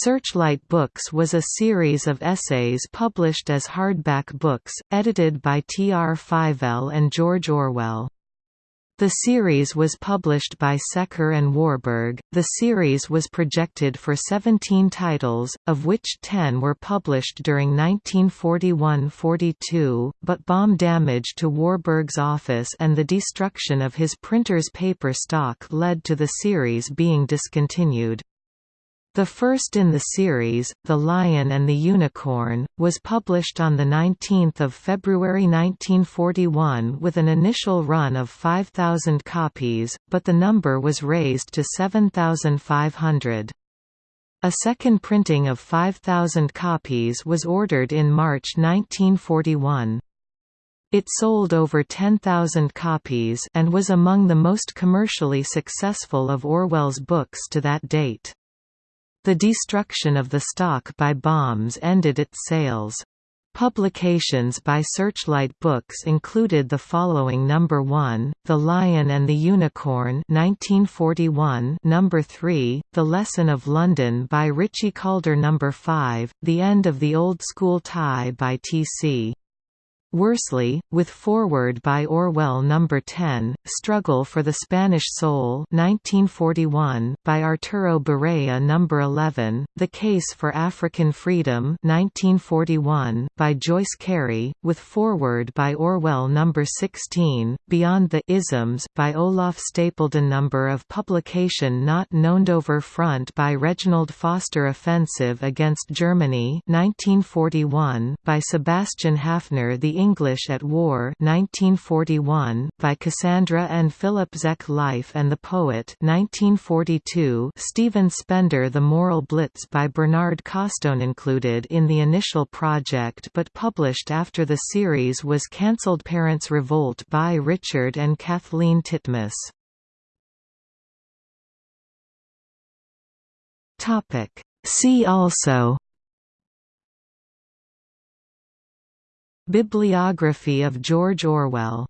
Searchlight Books was a series of essays published as hardback books, edited by T. R. Fyvel and George Orwell. The series was published by Secker and Warburg. The series was projected for 17 titles, of which 10 were published during 1941–42, but bomb damage to Warburg's office and the destruction of his printer's paper stock led to the series being discontinued. The first in the series, The Lion and the Unicorn, was published on 19 February 1941 with an initial run of 5,000 copies, but the number was raised to 7,500. A second printing of 5,000 copies was ordered in March 1941. It sold over 10,000 copies and was among the most commercially successful of Orwell's books to that date. The destruction of the stock by bombs ended its sales. Publications by Searchlight Books included the following number 1, The Lion and the Unicorn 1941 number 3, The Lesson of London by Richie Calder number 5, The End of the Old School Tie by T.C. Worsley, with foreword by Orwell No. 10, Struggle for the Spanish Soul 1941, by Arturo Barea No. 11, The Case for African Freedom 1941, by Joyce Cary, with foreword by Orwell No. 16, Beyond the Isms by Olaf Stapledon Number of publication not known Dover Front by Reginald Foster Offensive against Germany 1941, by Sebastian Haffner The English at War 1941, by Cassandra and Philip Zec Life and the Poet 1942, Stephen Spender The Moral Blitz by Bernard Causton included in the initial project but published after the series was cancelled Parents Revolt by Richard and Kathleen Titmuss. See also Bibliography of George Orwell